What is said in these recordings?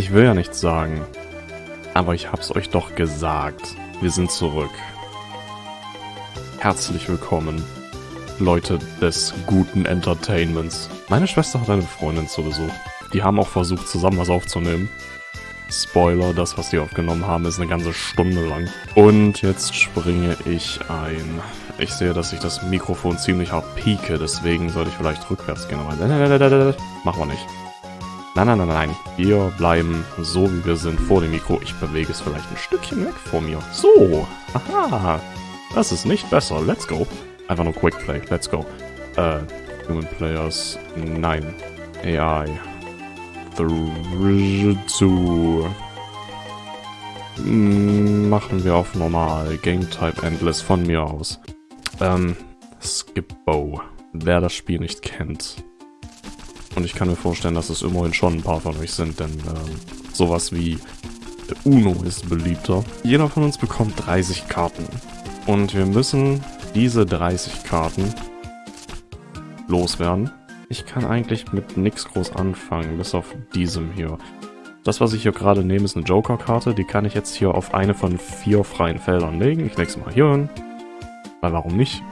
Ich will ja nichts sagen. Aber ich hab's euch doch gesagt. Wir sind zurück. Herzlich willkommen, Leute des guten Entertainments. Meine Schwester hat eine Freundin zu Besuch. Die haben auch versucht, zusammen was aufzunehmen. Spoiler, das, was die aufgenommen haben, ist eine ganze Stunde lang. Und jetzt springe ich ein. Ich sehe, dass ich das Mikrofon ziemlich hart pieke, deswegen sollte ich vielleicht rückwärts gehen. Aber machen wir nicht. Nein, nein, nein, nein. Wir bleiben so, wie wir sind vor dem Mikro. Ich bewege es vielleicht ein Stückchen weg vor mir. So. Aha. Das ist nicht besser. Let's go. Einfach nur Quick Play. Let's go. Äh, Human Players. Nein. AI. Zu. Machen wir auf normal. Game Type Endless von mir aus. Ähm, Skipbo. Wer das Spiel nicht kennt, und ich kann mir vorstellen, dass es immerhin schon ein paar von euch sind, denn ähm, sowas wie Uno ist beliebter. Jeder von uns bekommt 30 Karten. Und wir müssen diese 30 Karten loswerden. Ich kann eigentlich mit nichts groß anfangen, bis auf diesem hier. Das, was ich hier gerade nehme, ist eine Joker-Karte. Die kann ich jetzt hier auf eine von vier freien Feldern legen. Ich lege sie mal hier hin. Weil warum nicht?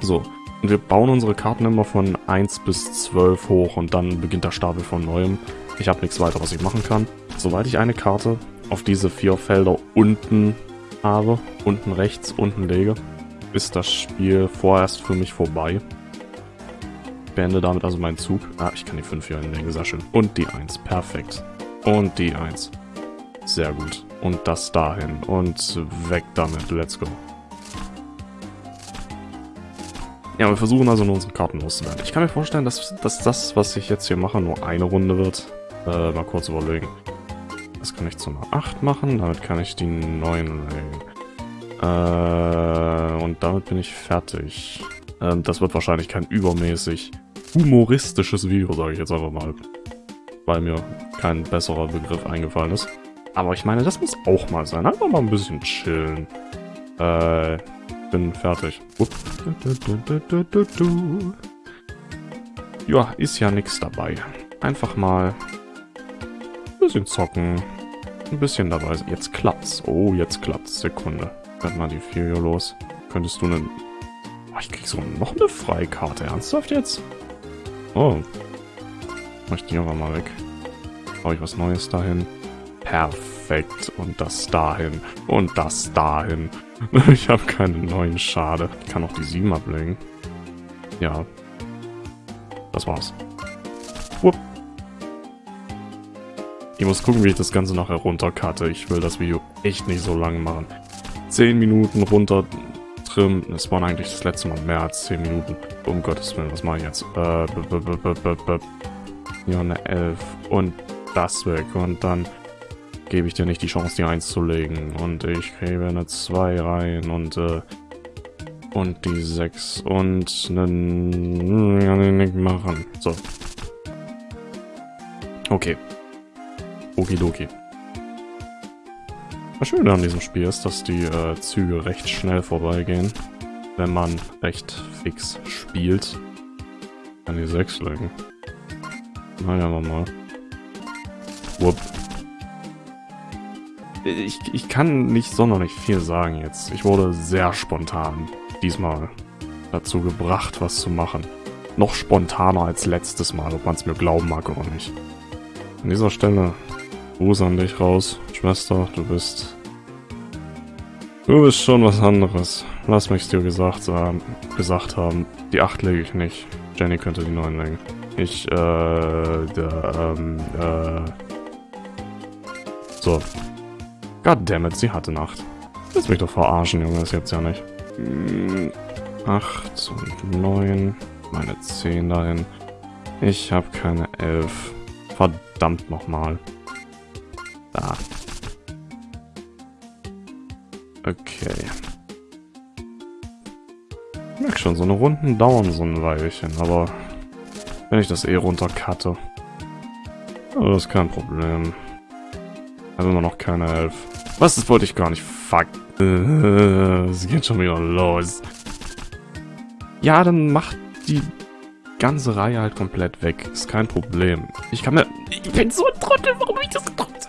So, und wir bauen unsere Karten immer von 1 bis 12 hoch und dann beginnt der Stapel von neuem. Ich habe nichts weiter, was ich machen kann. Sobald ich eine Karte auf diese vier Felder unten habe, unten rechts, unten lege, ist das Spiel vorerst für mich vorbei. Beende damit also meinen Zug. Ah, ich kann die 5 hier hinlegen, sehr schön. Und die 1, perfekt. Und die 1. Sehr gut. Und das dahin. Und weg damit, let's go. Ja, wir versuchen also nur unsere Karten loszuwerden. Ich kann mir vorstellen, dass, dass das, was ich jetzt hier mache, nur eine Runde wird. Äh, mal kurz überlegen. Das kann ich zu einer 8 machen, damit kann ich die 9 legen. Äh, und damit bin ich fertig. Äh, das wird wahrscheinlich kein übermäßig humoristisches Video, sage ich jetzt einfach mal. Weil mir kein besserer Begriff eingefallen ist. Aber ich meine, das muss auch mal sein. Einfach mal ein bisschen chillen. Äh, bin fertig. Ja, ist ja nichts dabei. Einfach mal ein bisschen zocken. Ein bisschen dabei. Jetzt klappt's. Oh, jetzt klappt's. Sekunde. Werd mal die 4 hier los. Könntest du einen... Oh, ich krieg so noch eine Freikarte. Ernsthaft jetzt? Oh. Mach ich die einfach mal weg. Hau ich was Neues dahin. Perfekt. Und das dahin. Und das dahin. ich habe keinen neuen Schade. Ich kann auch die 7 ablegen. Ja. Das war's. Wupp. Ich muss gucken, wie ich das Ganze noch heruntercutte. Ich will das Video echt nicht so lang machen. 10 Minuten runter trimmen. Es waren eigentlich das letzte Mal mehr als 10 Minuten. Um Gottes Willen, was mache ich jetzt? Äh, ja, eine 11. Und das weg. Und dann gebe ich dir nicht die Chance, die 1 zu legen. Und ich gebe eine 2 rein und, äh, und die 6 und nicht machen. So. Okay. Okidoki. Das Schöne an diesem Spiel ist, dass die äh, Züge recht schnell vorbeigehen, wenn man recht fix spielt. Kann die 6 legen. Naja, mal. Wupp ich, ich kann nicht sonderlich viel sagen jetzt. Ich wurde sehr spontan diesmal dazu gebracht, was zu machen. Noch spontaner als letztes Mal, ob man es mir glauben mag oder nicht. An dieser Stelle, Gruß an dich raus, Schwester, du bist... Du bist schon was anderes. Lass mich dir gesagt, äh, gesagt haben. Die 8 lege ich nicht. Jenny könnte die 9 legen. Ich, äh, der, ähm, äh... So, Goddammit, sie hatte Nacht. Lass mich doch verarschen, Junge, das jetzt ja nicht. 8 und 9. Meine 10 dahin. Ich habe keine 11. Verdammt nochmal. Da. Okay. Ich merke schon, so eine Runden dauern so ein Weilchen, aber wenn ich das eh runtercutte, also das ist kein Problem. Also immer noch keine 11. Was, das wollte ich gar nicht. Fuck. Es geht schon wieder los. Ja, dann macht die ganze Reihe halt komplett weg. Ist kein Problem. Ich kann mir... Ich bin so ein Trottel, warum ich das gedacht?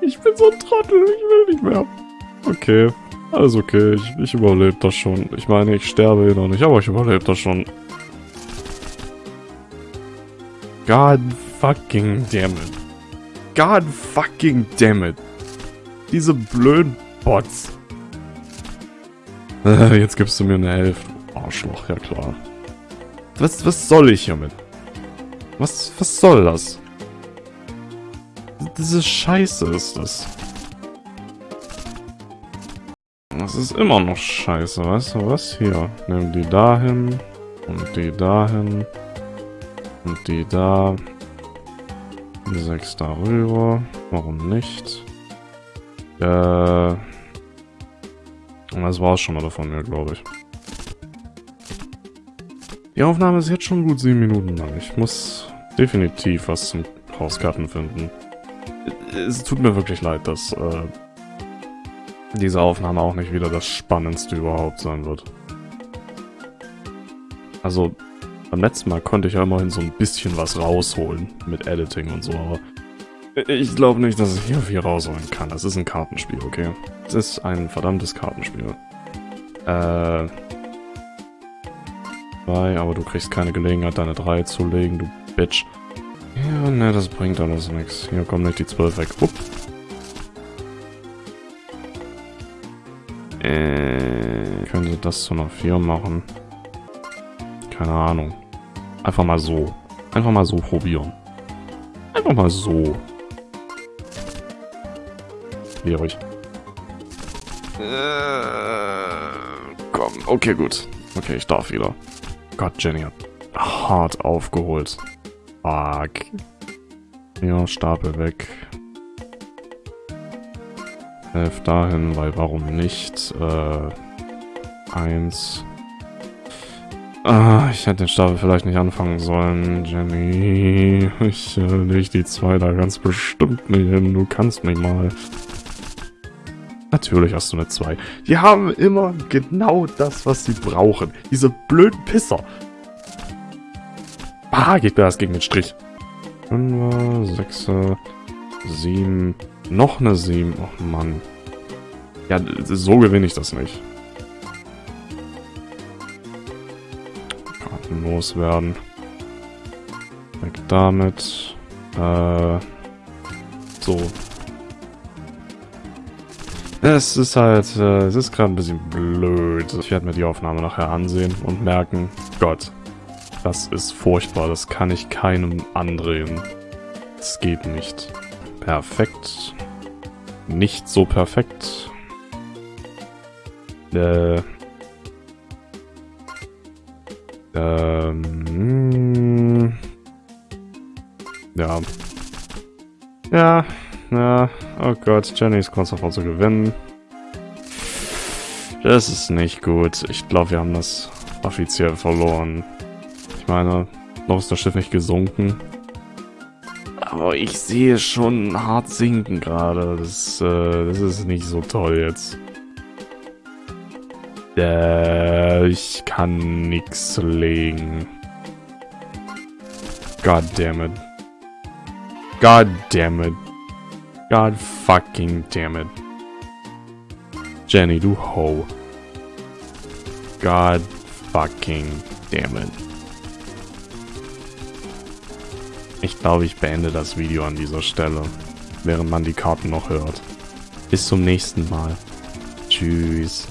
Ich bin so ein Trottel, ich will nicht mehr. Okay, alles okay, ich, ich überlebe das schon. Ich meine, ich sterbe eh noch nicht, aber ich überlebe das schon. God fucking damn it. God fucking damn it. Diese blöden Bots. Jetzt gibst du mir eine Hälfte. Arschloch, ja klar. Was, was soll ich hiermit? Was, was soll das? Diese Scheiße ist das. Das ist immer noch scheiße, weißt du was? Hier, nimm die dahin und die dahin und die da. Die sechs darüber. Warum nicht? Äh. Das war's schon mal von mir, glaube ich. Die Aufnahme ist jetzt schon gut sieben Minuten lang. Ich muss definitiv was zum Hauskarten finden. Es tut mir wirklich leid, dass äh, diese Aufnahme auch nicht wieder das Spannendste überhaupt sein wird. Also, beim letzten Mal konnte ich ja immerhin so ein bisschen was rausholen mit Editing und so, aber ich glaube nicht, dass ich hier viel rausholen kann. Das ist ein Kartenspiel, okay? Es ist ein verdammtes Kartenspiel. Äh... Zwei, aber du kriegst keine Gelegenheit, deine drei zu legen, du Bitch. Ja, ne, das bringt alles nichts. Hier kommt nicht die 12 weg. Upp. Äh, könnte das zu einer 4 machen. Keine Ahnung. Einfach mal so. Einfach mal so probieren. Einfach mal so. Schwierig. Äh, komm, okay, gut. Okay, ich darf wieder. Gott, Jenny hat hart aufgeholt. Fuck. Ja, Stapel weg. Elf dahin, weil warum nicht? Äh, eins. Ah, ich hätte den Stapel vielleicht nicht anfangen sollen, Jenny. Ich äh, leg die zwei da ganz bestimmt nicht hin. Du kannst mich mal. Natürlich hast du eine 2. Die haben immer genau das, was sie brauchen. Diese blöden Pisser. Ah, geht mir das gegen den Strich. 5, 6, 7, noch eine 7. Oh Mann. Ja, so gewinne ich das nicht. Loswerden. Weg damit. Äh, so. Es ist halt, äh, es ist gerade ein bisschen blöd. Ich werde mir die Aufnahme nachher ansehen und merken, Gott, das ist furchtbar, das kann ich keinem andrehen. Das geht nicht. Perfekt. Nicht so perfekt. Äh. Ähm. Ja. Ja, ja. Oh Gott, Jenny ist kurz davor zu gewinnen. Das ist nicht gut. Ich glaube, wir haben das offiziell verloren meine, noch ist das Schiff nicht gesunken. Aber ich sehe schon hart sinken gerade. Das, äh, das ist nicht so toll jetzt. Äh, ich kann nichts legen. God damn it. God damn it. God fucking damn it. Jenny, du Ho. God fucking damn it. Ich glaube, ich beende das Video an dieser Stelle, während man die Karten noch hört. Bis zum nächsten Mal. Tschüss.